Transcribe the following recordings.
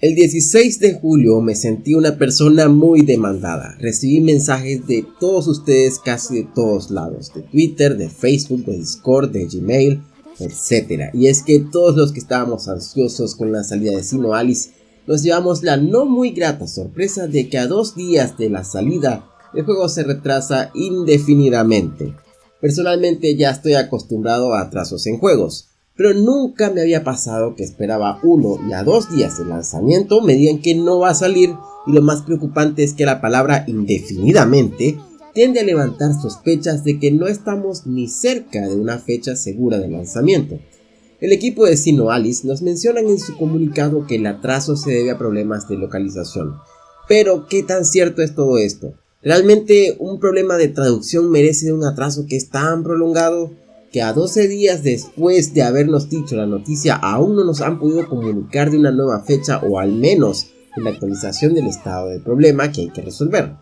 El 16 de julio me sentí una persona muy demandada. Recibí mensajes de todos ustedes casi de todos lados, de Twitter, de Facebook, de Discord, de Gmail, etc. Y es que todos los que estábamos ansiosos con la salida de Sino Alice nos llevamos la no muy grata sorpresa de que a dos días de la salida el juego se retrasa indefinidamente. Personalmente ya estoy acostumbrado a atrasos en juegos, pero nunca me había pasado que esperaba uno y a dos días de lanzamiento me digan que no va a salir y lo más preocupante es que la palabra indefinidamente tiende a levantar sospechas de que no estamos ni cerca de una fecha segura de lanzamiento. El equipo de Sino Alice nos mencionan en su comunicado que el atraso se debe a problemas de localización. Pero, ¿qué tan cierto es todo esto? ¿Realmente un problema de traducción merece un atraso que es tan prolongado? Que a 12 días después de habernos dicho la noticia aún no nos han podido comunicar de una nueva fecha o al menos de la actualización del estado del problema que hay que resolver.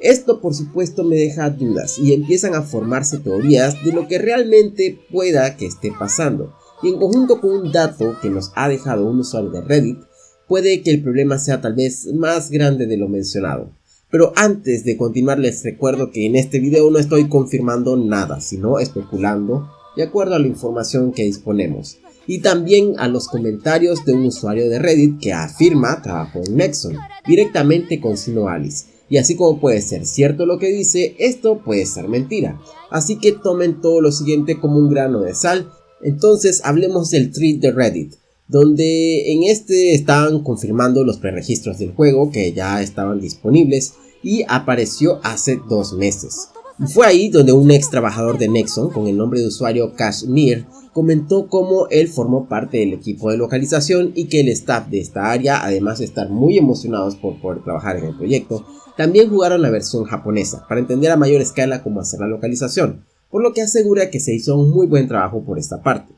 Esto por supuesto me deja dudas y empiezan a formarse teorías de lo que realmente pueda que esté pasando y en conjunto con un dato que nos ha dejado un usuario de Reddit puede que el problema sea tal vez más grande de lo mencionado. Pero antes de continuar les recuerdo que en este video no estoy confirmando nada, sino especulando de acuerdo a la información que disponemos. Y también a los comentarios de un usuario de Reddit que afirma trabajó en Nexon, directamente con Sino Alice. Y así como puede ser cierto lo que dice, esto puede ser mentira. Así que tomen todo lo siguiente como un grano de sal. Entonces hablemos del tweet de Reddit donde en este estaban confirmando los preregistros del juego que ya estaban disponibles y apareció hace dos meses. Fue ahí donde un ex trabajador de Nexon con el nombre de usuario Kashmir comentó cómo él formó parte del equipo de localización y que el staff de esta área, además de estar muy emocionados por poder trabajar en el proyecto, también jugaron la versión japonesa para entender a mayor escala cómo hacer la localización, por lo que asegura que se hizo un muy buen trabajo por esta parte.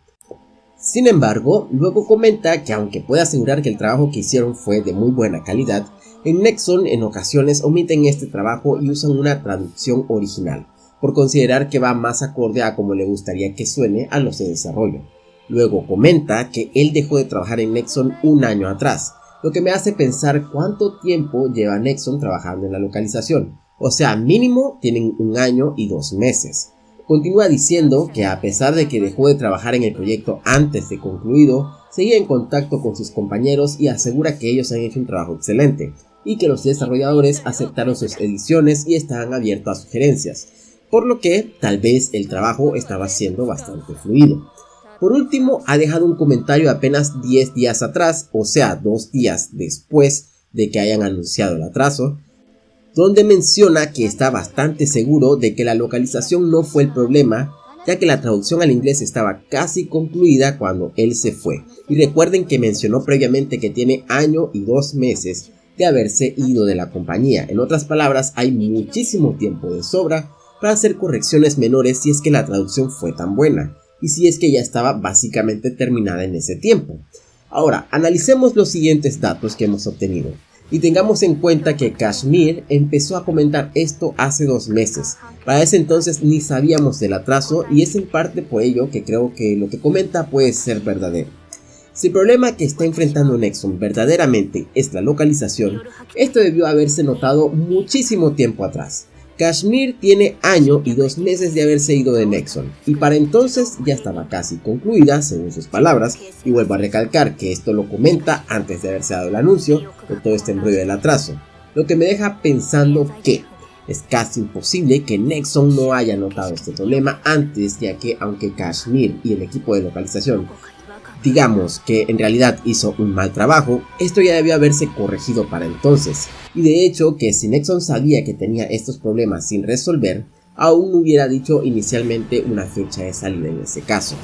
Sin embargo, luego comenta que aunque puede asegurar que el trabajo que hicieron fue de muy buena calidad, en Nexon en ocasiones omiten este trabajo y usan una traducción original, por considerar que va más acorde a como le gustaría que suene a los de desarrollo. Luego comenta que él dejó de trabajar en Nexon un año atrás, lo que me hace pensar cuánto tiempo lleva Nexon trabajando en la localización, o sea mínimo tienen un año y dos meses. Continúa diciendo que a pesar de que dejó de trabajar en el proyecto antes de concluido, seguía en contacto con sus compañeros y asegura que ellos han hecho un trabajo excelente, y que los desarrolladores aceptaron sus ediciones y estaban abiertos a sugerencias, por lo que tal vez el trabajo estaba siendo bastante fluido. Por último, ha dejado un comentario apenas 10 días atrás, o sea, dos días después de que hayan anunciado el atraso, donde menciona que está bastante seguro de que la localización no fue el problema, ya que la traducción al inglés estaba casi concluida cuando él se fue. Y recuerden que mencionó previamente que tiene año y dos meses de haberse ido de la compañía. En otras palabras, hay muchísimo tiempo de sobra para hacer correcciones menores si es que la traducción fue tan buena y si es que ya estaba básicamente terminada en ese tiempo. Ahora, analicemos los siguientes datos que hemos obtenido. Y tengamos en cuenta que Kashmir empezó a comentar esto hace dos meses. Para ese entonces ni sabíamos del atraso y es en parte por ello que creo que lo que comenta puede ser verdadero. Si el problema que está enfrentando Nexon verdaderamente es la localización, esto debió haberse notado muchísimo tiempo atrás. Kashmir tiene año y dos meses de haberse ido de Nexon, y para entonces ya estaba casi concluida, según sus palabras, y vuelvo a recalcar que esto lo comenta antes de haberse dado el anuncio de todo este enrollo del atraso, lo que me deja pensando que es casi imposible que Nexon no haya notado este problema antes, ya que aunque Kashmir y el equipo de localización digamos que en realidad hizo un mal trabajo, esto ya debió haberse corregido para entonces. Y de hecho que si Nexon sabía que tenía estos problemas sin resolver, aún no hubiera dicho inicialmente una fecha de salida en ese caso.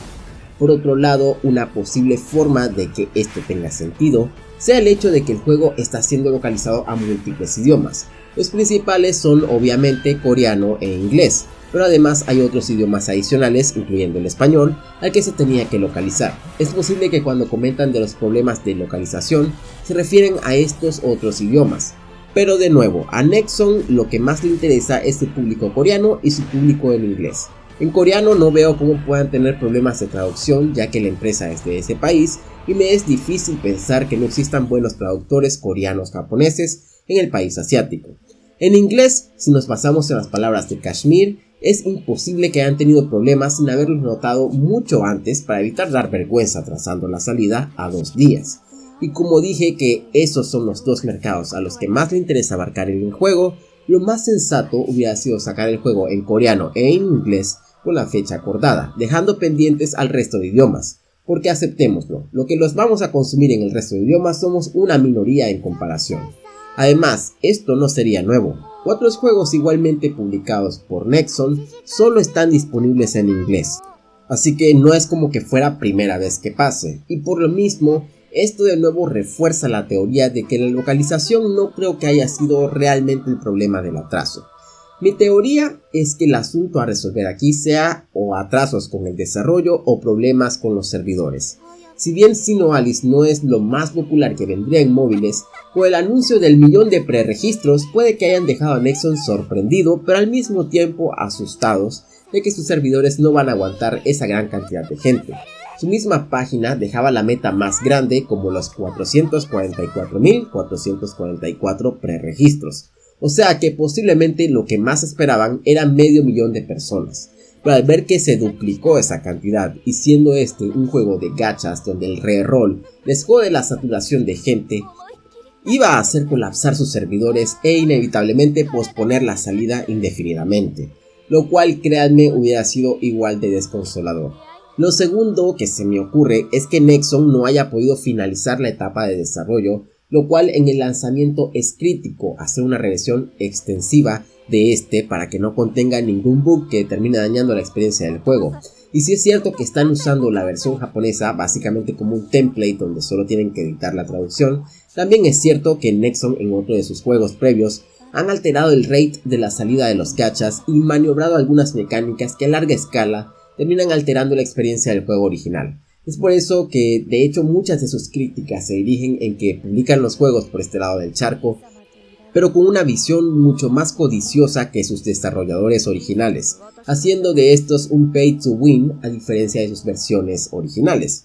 Por otro lado, una posible forma de que esto tenga sentido sea el hecho de que el juego está siendo localizado a múltiples idiomas. Los principales son obviamente coreano e inglés, pero además hay otros idiomas adicionales, incluyendo el español, al que se tenía que localizar. Es posible que cuando comentan de los problemas de localización, se refieren a estos otros idiomas. Pero de nuevo, a Nexon lo que más le interesa es su público coreano y su público en inglés. En coreano no veo cómo puedan tener problemas de traducción ya que la empresa es de ese país y me es difícil pensar que no existan buenos traductores coreanos japoneses en el país asiático. En inglés, si nos basamos en las palabras de Kashmir, es imposible que hayan tenido problemas sin haberlos notado mucho antes para evitar dar vergüenza trazando la salida a dos días. Y como dije que esos son los dos mercados a los que más le interesa abarcar en el juego, lo más sensato hubiera sido sacar el juego en coreano e en inglés con la fecha acordada, dejando pendientes al resto de idiomas. Porque aceptémoslo, lo que los vamos a consumir en el resto de idiomas somos una minoría en comparación. Además, esto no sería nuevo. Otros juegos igualmente publicados por Nexon solo están disponibles en inglés. Así que no es como que fuera primera vez que pase. Y por lo mismo, esto de nuevo refuerza la teoría de que la localización no creo que haya sido realmente el problema del atraso. Mi teoría es que el asunto a resolver aquí sea o atrasos con el desarrollo o problemas con los servidores. Si bien Sino Alice no es lo más popular que vendría en móviles, con el anuncio del millón de preregistros puede que hayan dejado a Nexon sorprendido pero al mismo tiempo asustados de que sus servidores no van a aguantar esa gran cantidad de gente. Su misma página dejaba la meta más grande como los 444.444 preregistros, o sea que posiblemente lo que más esperaban era medio millón de personas. Al ver que se duplicó esa cantidad y siendo este un juego de gachas donde el reroll les jode la saturación de gente, iba a hacer colapsar sus servidores e inevitablemente posponer la salida indefinidamente, lo cual créanme hubiera sido igual de desconsolador. Lo segundo que se me ocurre es que Nexon no haya podido finalizar la etapa de desarrollo lo cual en el lanzamiento es crítico hacer una revisión extensiva de este para que no contenga ningún bug que termine dañando la experiencia del juego. Y si es cierto que están usando la versión japonesa básicamente como un template donde solo tienen que editar la traducción, también es cierto que Nexon en otro de sus juegos previos han alterado el rate de la salida de los gachas y maniobrado algunas mecánicas que a larga escala terminan alterando la experiencia del juego original. Es por eso que de hecho muchas de sus críticas se dirigen en que publican los juegos por este lado del charco, pero con una visión mucho más codiciosa que sus desarrolladores originales, haciendo de estos un pay to win a diferencia de sus versiones originales.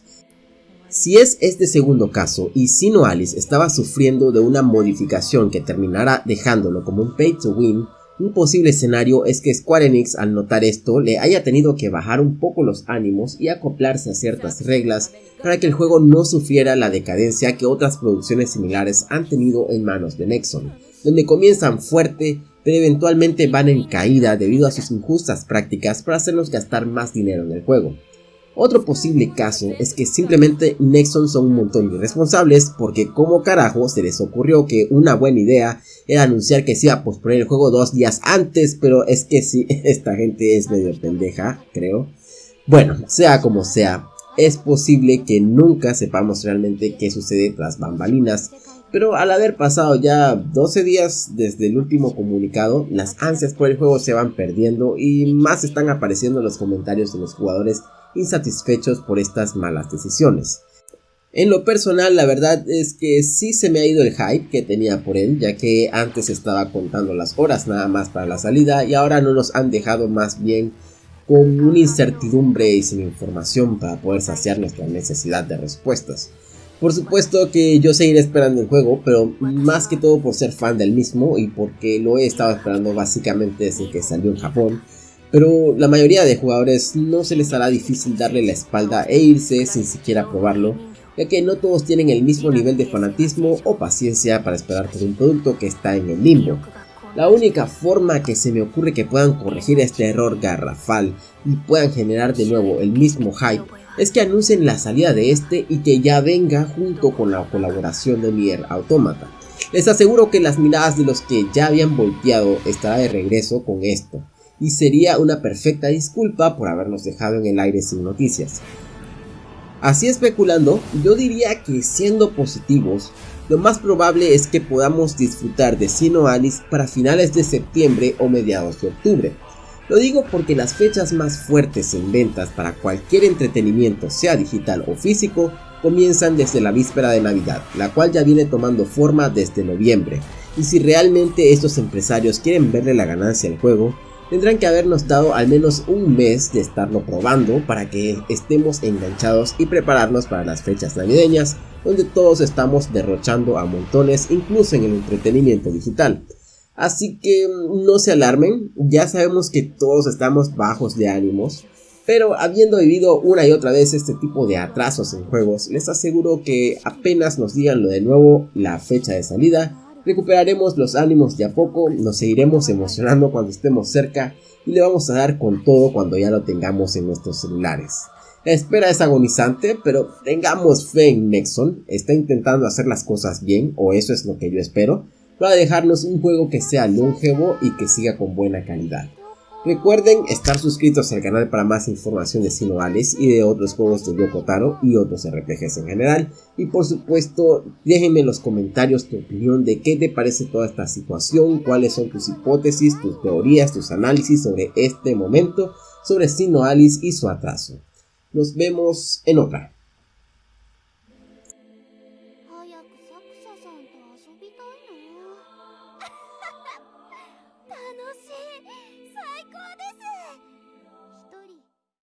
Si es este segundo caso y Sino Alice estaba sufriendo de una modificación que terminara dejándolo como un pay to win, un posible escenario es que Square Enix al notar esto le haya tenido que bajar un poco los ánimos y acoplarse a ciertas reglas para que el juego no sufriera la decadencia que otras producciones similares han tenido en manos de Nexon, donde comienzan fuerte pero eventualmente van en caída debido a sus injustas prácticas para hacernos gastar más dinero en el juego. Otro posible caso es que simplemente Nexon son un montón de irresponsables porque como carajo se les ocurrió que una buena idea era anunciar que se iba a posponer el juego dos días antes, pero es que sí, esta gente es medio pendeja, creo. Bueno, sea como sea, es posible que nunca sepamos realmente qué sucede tras bambalinas, pero al haber pasado ya 12 días desde el último comunicado, las ansias por el juego se van perdiendo y más están apareciendo los comentarios de los jugadores insatisfechos por estas malas decisiones. En lo personal, la verdad es que sí se me ha ido el hype que tenía por él, ya que antes estaba contando las horas nada más para la salida y ahora no nos han dejado más bien con una incertidumbre y sin información para poder saciar nuestra necesidad de respuestas. Por supuesto que yo seguiré esperando el juego, pero más que todo por ser fan del mismo y porque lo he estado esperando básicamente desde que salió en Japón pero la mayoría de jugadores no se les hará difícil darle la espalda e irse sin siquiera probarlo, ya que no todos tienen el mismo nivel de fanatismo o paciencia para esperar por un producto que está en el limbo. La única forma que se me ocurre que puedan corregir este error garrafal y puedan generar de nuevo el mismo hype es que anuncien la salida de este y que ya venga junto con la colaboración de Nier Automata. Les aseguro que las miradas de los que ya habían volteado estará de regreso con esto y sería una perfecta disculpa por habernos dejado en el aire sin noticias. Así especulando, yo diría que siendo positivos, lo más probable es que podamos disfrutar de Sino Alice para finales de septiembre o mediados de octubre. Lo digo porque las fechas más fuertes en ventas para cualquier entretenimiento, sea digital o físico, comienzan desde la víspera de Navidad, la cual ya viene tomando forma desde noviembre. Y si realmente estos empresarios quieren verle la ganancia al juego, Tendrán que habernos dado al menos un mes de estarlo probando para que estemos enganchados y prepararnos para las fechas navideñas, donde todos estamos derrochando a montones incluso en el entretenimiento digital. Así que mm, no se alarmen, ya sabemos que todos estamos bajos de ánimos, pero habiendo vivido una y otra vez este tipo de atrasos en juegos, les aseguro que apenas nos digan lo de nuevo la fecha de salida, Recuperaremos los ánimos de a poco, nos seguiremos emocionando cuando estemos cerca y le vamos a dar con todo cuando ya lo tengamos en nuestros celulares. La espera es agonizante, pero tengamos fe en Nexon, está intentando hacer las cosas bien, o eso es lo que yo espero, para dejarnos un juego que sea longevo y que siga con buena calidad. Recuerden estar suscritos al canal para más información de Sino y de otros juegos de Yoko Taro y otros RPGs en general. Y por supuesto, déjenme en los comentarios tu opinión de qué te parece toda esta situación, cuáles son tus hipótesis, tus teorías, tus análisis sobre este momento, sobre Sino y su atraso. Nos vemos en otra.